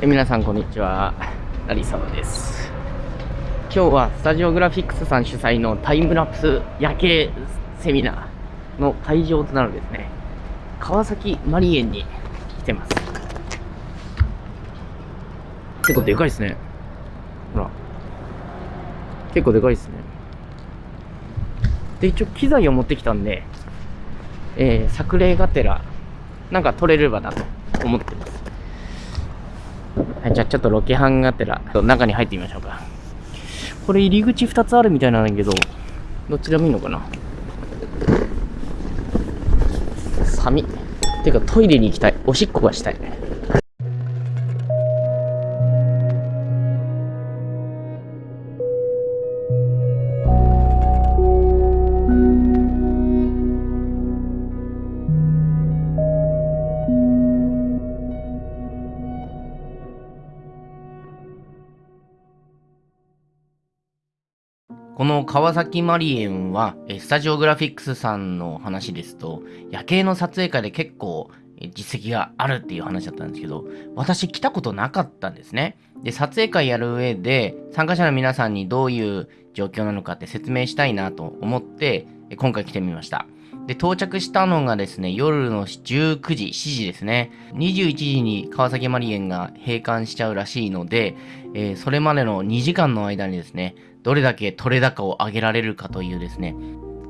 え皆さんこんにちは。成沢です。今日はスタジオグラフィックスさん主催のタイムラプス夜景セミナーの会場となるですね。川崎マリエンに来てます。結構でかいですね。ほら。結構でかいですね。で一応機材を持ってきたんでえー、作例がてらなんか撮れればなと思ってます。はい、じゃあちょっとロケハンがてら、中に入ってみましょうか。これ入り口2つあるみたいなんだけど、どっちでもいいのかな？寒い。てかトイレに行きたい。おしっこがしたい。の川崎マリエンは、スタジオグラフィックスさんの話ですと、夜景の撮影会で結構実績があるっていう話だったんですけど、私来たことなかったんですね。で、撮影会やる上で、参加者の皆さんにどういう状況なのかって説明したいなと思って、今回来てみました。で、到着したのがですね、夜の19時、7時ですね。21時に川崎マリエンが閉館しちゃうらしいので、えー、それまでの2時間の間にですね、どれだけ取れ高を上げられるかというですね、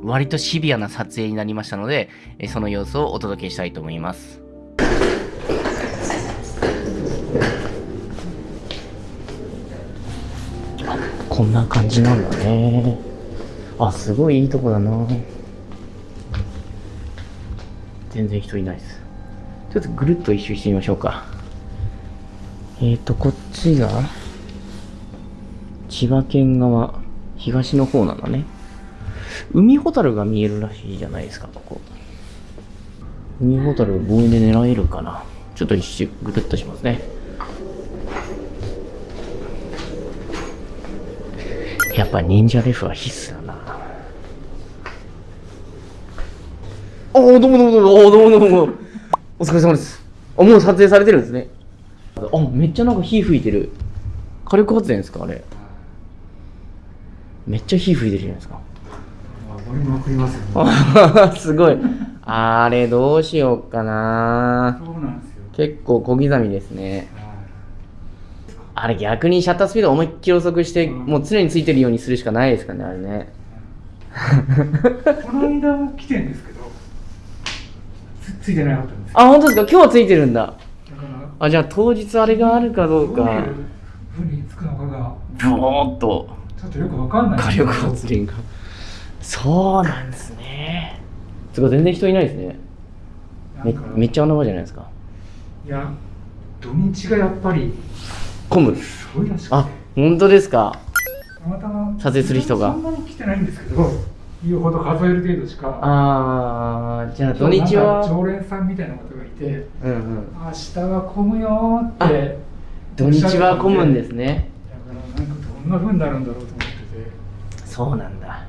割とシビアな撮影になりましたので、その様子をお届けしたいと思います。こんな感じなんだね。あ、すごいいいとこだな。全然人いないです。ちょっとぐるっと一周してみましょうか。えっ、ー、と、こっちが、千葉県側、東の方なんだね。海ホタルが見えるらしいじゃないですか、ここ。海ホタル望遠で狙えるかな。ちょっと一周ぐるっとしますね。やっぱ忍者レフは必須だな。おお、どうもどうもどうも、おどうもどうも。お疲れ様です。あ、もう撮影されてるんですね。あ、めっちゃなんか火吹いてる。火力発電ですかあれ。めっちゃ火吹いてるじゃないですか。すよ、ね、すごい。あれどうしようかな。結構小刻みですね。あれ逆にシャッタースピード思いっきり遅くして、うん、もう常についてるようにするしかないですかねあれね。この間も来てんですけどつついてなかったんですあ本当ですか？今日はついてるんだ。あじゃあ当日あれがあるかどうか。どういうふうにつくのかが。ぼーっとちょっとよくわかんない。火力発電が。そうなんですね。すごい全然人いないですね。めめっちゃ穴場じゃないですか。いや土日がやっぱり混む。すごいらしくて。あ本当ですか。たまたま撮影する人が。そんなに来てないんですけど言うほど数える程度しか。ああじゃあ土日は？常連さんみたいな方がいて、うんうん、明日は混むよって。土日は混むんですね。だからなんかどんなふうになるんだろうとそうなんだ。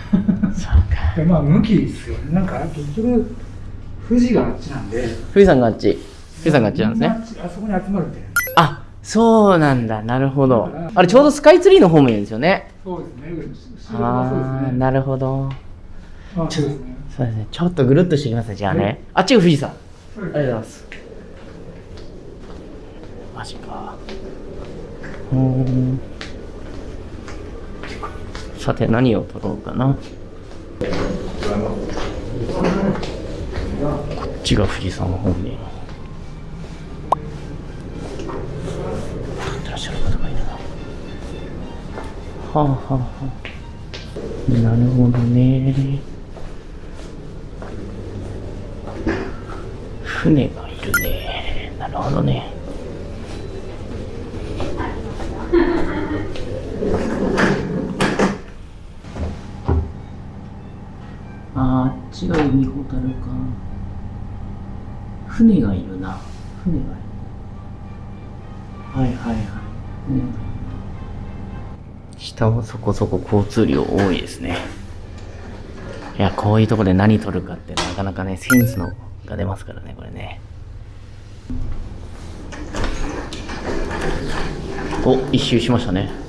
そうか。まあ向きですよね。なんか結局富士があっちなんで。富士山があっち。富士山があっちなんですね。あそこに集まるみたいな。あそうなんだ。なるほど。あれちょうどスカイツリーの方面ですよね。そうですね。ああなるほど。あそうですね。そうですね。ちょっとぐるっとしてきますじゃあね。あっちが富士山。ありがとうございます。マジか。うんさて何を取ろうかな。こっちが富士山方面はあはあはあ。なるほどね。船がいるね。なるほどね。あっちが海ほたるか。船がいるな。船がいる。はいはいはい、下はそこそこ交通量多いですね。いやこういうとこで何取るかってなかなかねセンスのが出ますからねこれね。お一周しましたね。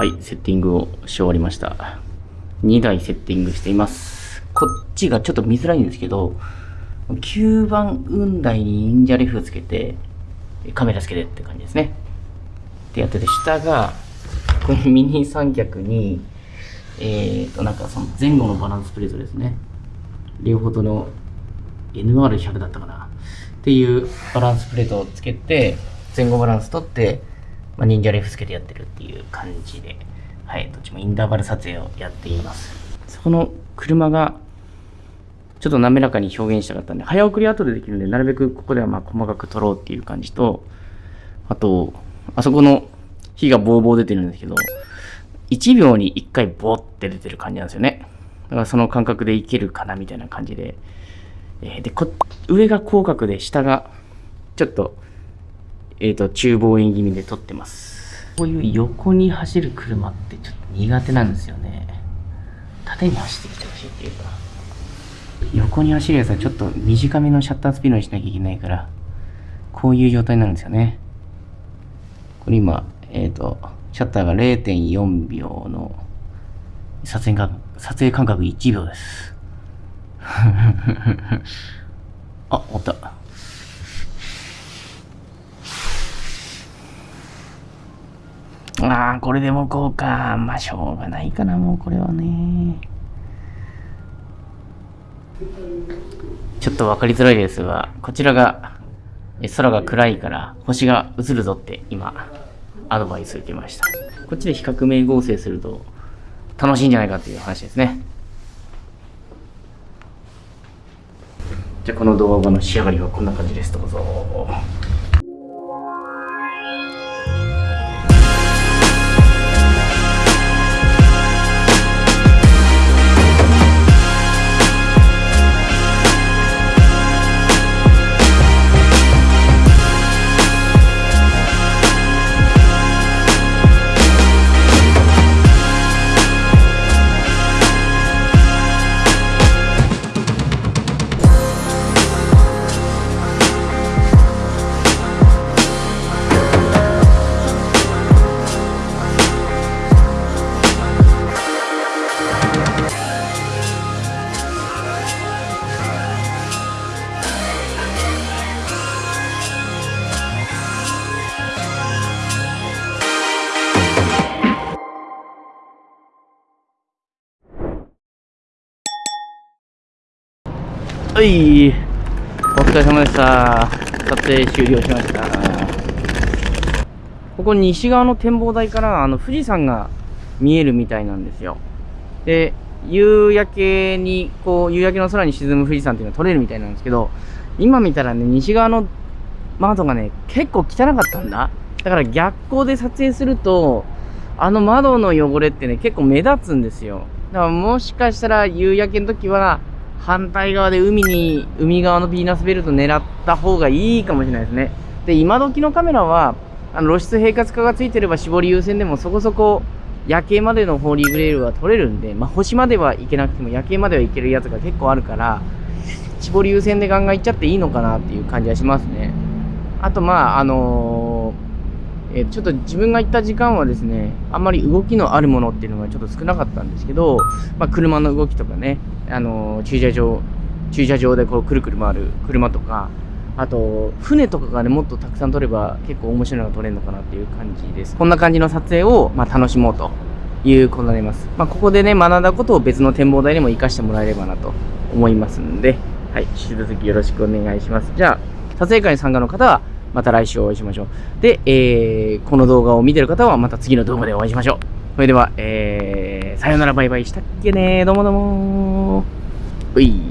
はいセッティングをし終わりました。2台セッティングしています。こっちがちょっと見づらいんですけど9番雲台に忍者レフつけてカメラつけてって感じですね。ってやってて下がこのミニ三脚にえーとなんかその前後のバランスプレートですね。両方との NR100 だったかな。っていうバランスプレートをつけて前後バランス取って、まあ、忍者レフつけてやってるっていう感じではいどっちもインターバル撮影をやっています。そこの車がちょっと滑らかに表現したかったんで早送り後でできるんでなるべくここではま細かく撮ろうっていう感じとあとあそこの火がボーボー出てるんですけど1秒に1回ボーって出てる感じなんですよね。だからその感覚でいけるかなみたいな感じで。えーでこ上が広角で下がちょっと,、えー、と中望遠気味で撮ってます。こういう横に走る車ってちょっと苦手なんですよね。縦に走ってきてほしいっていうか。横に走るやつはちょっと短めのシャッタースピードにしなきゃいけないからこういう状態になるんですよね。これ今えっ、とシャッターが0.4秒の撮影間撮影間隔1秒です。あ、終わった。ああ、これでもこうか。まあ、しょうがないかな、もうこれはね。ちょっと分かりづらいですが、こちらが、空が暗いから星が映るぞって今、アドバイス受けました。こっちで比較名合成すると楽しいんじゃないかっていう話ですね。じゃあこの動画の仕上がりはこんな感じです。どうぞ。はい。お疲れ様でした。撮影終了しました。ここ西側の展望台からあの富士山が見えるみたいなんですよ。で、夕焼けに、こう、夕焼けの空に沈む富士山っていうのが撮れるみたいなんですけど、今見たらね、西側の窓がね、結構汚かったんだ。だから逆光で撮影すると、あの窓の汚れってね、結構目立つんですよ。だからもしかしたら夕焼けの時は、反対側で海に、海側のヴィーナスベルト狙った方がいいかもしれないですね。で、今時のカメラは、あの露出平滑化がついてれば絞り優先でもそこそこ夜景までのホーリーグレールは撮れるんで、まあ、星までは行けなくても夜景までは行けるやつが結構あるから、絞り優先でガンガン行っちゃっていいのかなっていう感じはしますね。あと、まあ、あのーえーちょっと自分が行った時間はですね、あんまり動きのあるものっていうのがちょっと少なかったんですけど、まあ、車の動きとかね、あのー駐車場、駐車場でこうくるくる回る車とか、あと、船とかがね、もっとたくさん撮れば結構面白いのが撮れるのかなっていう感じです。こんな感じの撮影を、まあ、楽しもうということになります。まあ、ここでね、学んだことを別の展望台にも活かしてもらえればなと思いますんで、はい、引き続きよろしくお願いします。じゃあ、撮影会に参加の方は、また来週お会いしましょう。で、えー、この動画を見てる方はまた次の動画でお会いしましょう。それでは、えー、さよならバイバイしたっけねどうもどうもうい。